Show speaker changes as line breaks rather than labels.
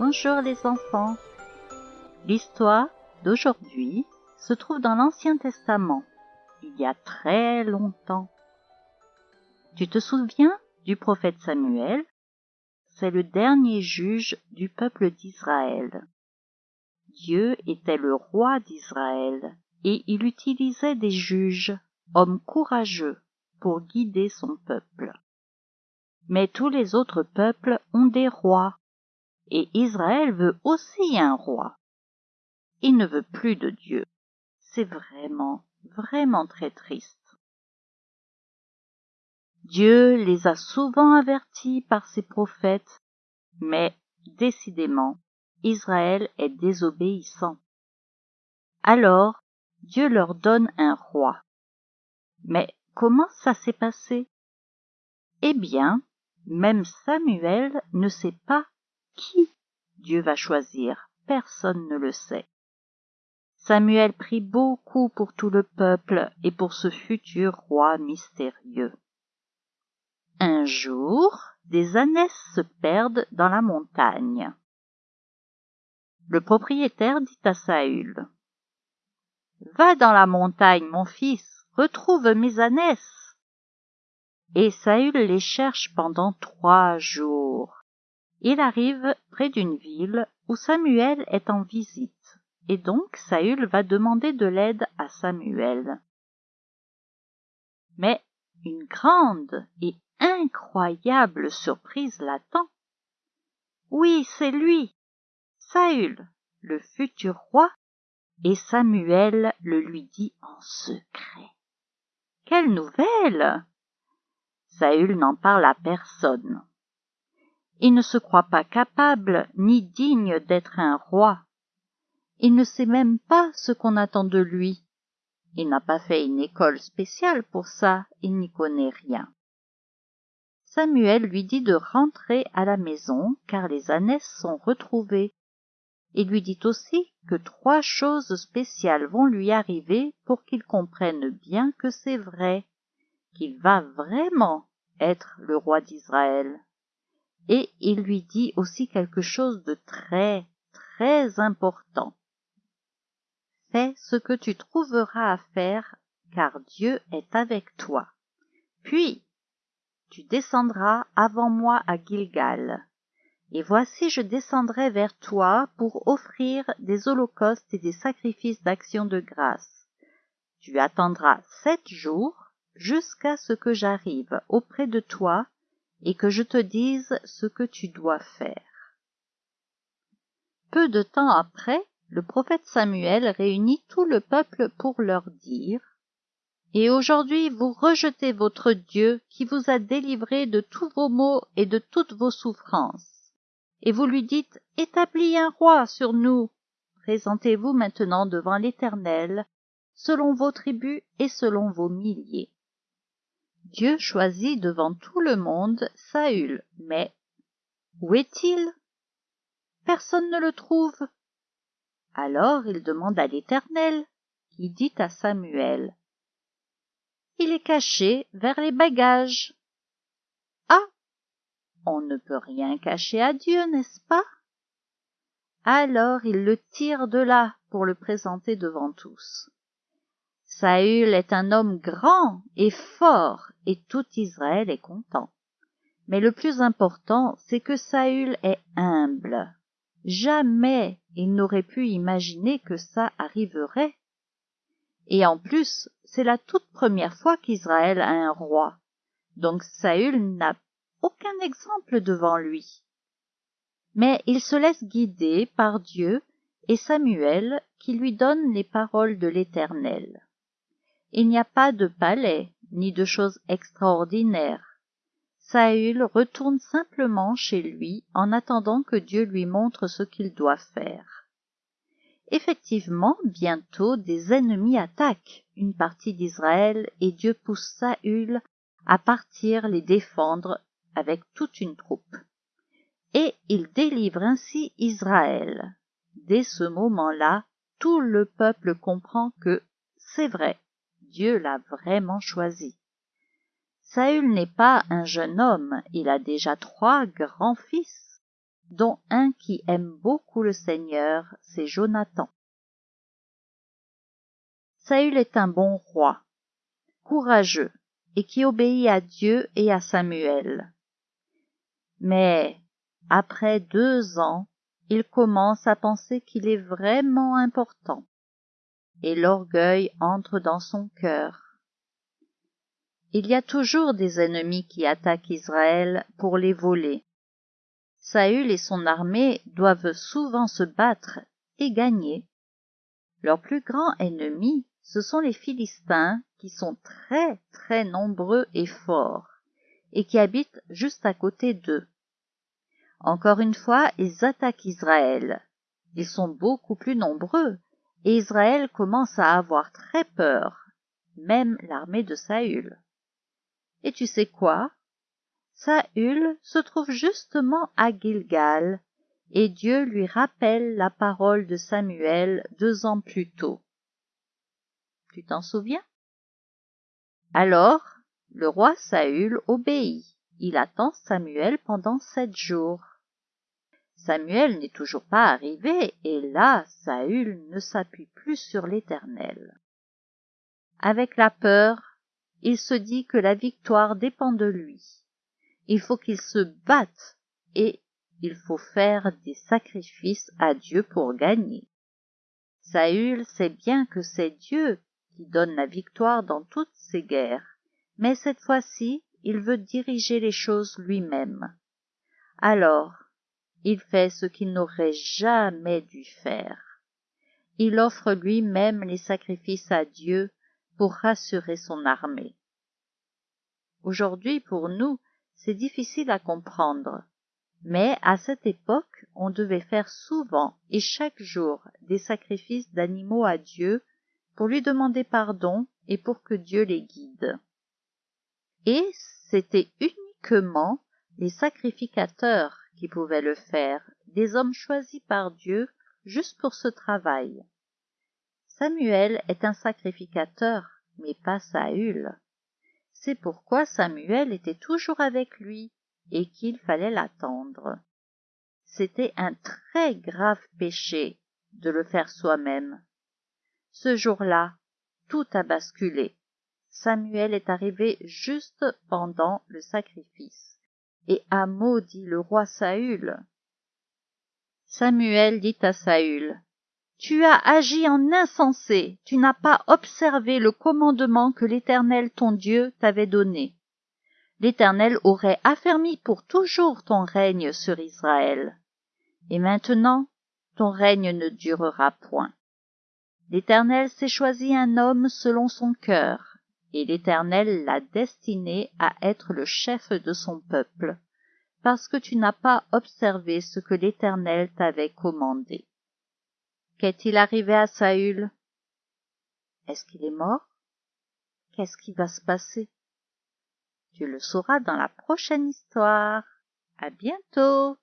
Bonjour les enfants. L'histoire d'aujourd'hui se trouve dans l'Ancien Testament, il y a très longtemps. Tu te souviens du prophète Samuel? C'est le dernier juge du peuple d'Israël. Dieu était le roi d'Israël et il utilisait des juges, hommes courageux, pour guider son peuple. Mais tous les autres peuples ont des rois, et Israël veut aussi un roi. Il ne veut plus de Dieu. C'est vraiment, vraiment très triste. Dieu les a souvent avertis par ses prophètes, mais décidément, Israël est désobéissant. Alors, Dieu leur donne un roi. Mais comment ça s'est passé? Eh bien, même Samuel ne sait pas qui Dieu va choisir. Personne ne le sait. Samuel prie beaucoup pour tout le peuple et pour ce futur roi mystérieux. Un jour, des ânesses se perdent dans la montagne. Le propriétaire dit à Saül Va dans la montagne, mon fils, retrouve mes ânesses. Et Saül les cherche pendant trois jours. Il arrive près d'une ville où Samuel est en visite, et donc Saül va demander de l'aide à Samuel. Mais une grande et incroyable surprise l'attend. Oui, c'est lui, Saül, le futur roi, et Samuel le lui dit en secret. Quelle nouvelle Saül n'en parle à personne. Il ne se croit pas capable ni digne d'être un roi. Il ne sait même pas ce qu'on attend de lui. Il n'a pas fait une école spéciale pour ça, il n'y connaît rien. Samuel lui dit de rentrer à la maison car les ânesses sont retrouvées. Il lui dit aussi que trois choses spéciales vont lui arriver pour qu'il comprenne bien que c'est vrai, qu'il va vraiment être le roi d'Israël. Et il lui dit aussi quelque chose de très, très important. Fais ce que tu trouveras à faire, car Dieu est avec toi. Puis, tu descendras avant moi à Gilgal. Et voici je descendrai vers toi pour offrir des holocaustes et des sacrifices d'action de grâce. Tu attendras sept jours jusqu'à ce que j'arrive auprès de toi et que je te dise ce que tu dois faire. Peu de temps après, le prophète Samuel réunit tout le peuple pour leur dire et aujourd'hui vous rejetez votre Dieu qui vous a délivré de tous vos maux et de toutes vos souffrances. Et vous lui dites, établis un roi sur nous. Présentez-vous maintenant devant l'Éternel, selon vos tribus et selon vos milliers. Dieu choisit devant tout le monde Saül, mais où est-il? Personne ne le trouve. Alors il demande à l'Éternel, qui dit à Samuel, il est caché vers les bagages. Ah On ne peut rien cacher à Dieu, n'est-ce pas? Alors il le tire de là pour le présenter devant tous. Saül est un homme grand et fort, et tout Israël est content. Mais le plus important, c'est que Saül est humble. Jamais il n'aurait pu imaginer que ça arriverait. Et en plus, c'est la toute première fois qu'Israël a un roi. Donc Saül n'a aucun exemple devant lui. Mais il se laisse guider par Dieu et Samuel qui lui donne les paroles de l'Éternel. Il n'y a pas de palais, ni de choses extraordinaires. Saül retourne simplement chez lui en attendant que Dieu lui montre ce qu'il doit faire. Effectivement, bientôt des ennemis attaquent une partie d'Israël et Dieu pousse Saül à partir les défendre avec toute une troupe. Et il délivre ainsi Israël. Dès ce moment-là, tout le peuple comprend que c'est vrai, Dieu l'a vraiment choisi. Saül n'est pas un jeune homme, il a déjà trois grands-fils. dont un qui aime beaucoup le Seigneur, c'est Jonathan. Saül est un bon roi, courageux, et qui obéit à Dieu et à Samuel. Mais, après deux ans, il commence à penser qu'il est vraiment important, et l'orgueil entre dans son cœur. Il y a toujours des ennemis qui attaquent Israël pour les voler. Saül et son armée doivent souvent se battre et gagner. Leur plus grand ennemi, ce sont les Philistins qui sont très très nombreux et forts, et qui habitent juste à côté d'eux. Encore une fois, ils attaquent Israël. Ils sont beaucoup plus nombreux, et Israël commence à avoir très peur, même l'armée de Saül. Et tu sais quoi? Saül se trouve justement à Gilgal, et Dieu lui rappelle la parole de Samuel deux ans plus tôt. Tu t'en souviens? Alors, le roi Saül obéit. Il attend Samuel pendant sept jours. Samuel n'est toujours pas arrivé, et là Saül ne s'appuie plus sur l'Éternel. Avec la peur, il se dit que la victoire dépend de lui. Il faut qu'il se batte et il faut faire des sacrifices à Dieu pour gagner. Saül sait bien que c'est Dieu qui donne la victoire dans toutes ces guerres, mais cette fois-ci il veut diriger les choses lui-même. Alors, il fait ce qu'il n'aurait jamais dû faire. Il offre lui-même les sacrifices à Dieu pour rassurer son armée. Aujourd'hui, pour nous, c'est difficile à comprendre, mais à cette époque, on devait faire souvent et chaque jour des sacrifices d'animaux à Dieu pour lui demander pardon et pour que Dieu les guide. Et c'était uniquement les sacrificateurs qui pouvaient le faire, des hommes choisis par Dieu juste pour ce travail. Samuel est un sacrificateur, mais pas Saül. C'est pourquoi Samuel était toujours avec lui et qu'il fallait l'attendre. C'était un très grave péché de le faire soi-même. Ce jour-là, tout a basculé. Samuel est arrivé juste pendant le sacrifice et a maudit le roi Saül. Samuel dit à Saül, Tu as agi en insensé, tu n'as pas observé le commandement que l'Éternel ton Dieu t'avait donné. L'Éternel aurait affermi pour toujours ton règne sur Israël. Et maintenant, ton règne ne durera point. L'Éternel s'est choisi un homme selon son cœur, et l'Éternel l'a destiné à être le chef de son peuple, parce que tu n'as pas observé ce que l'Éternel t'avait commandé. Qu'est-il arrivé à Saül? Est-ce qu'il est mort? Qu'est-ce qui va se passer? Tu le sauras dans la prochaine histoire. À bientôt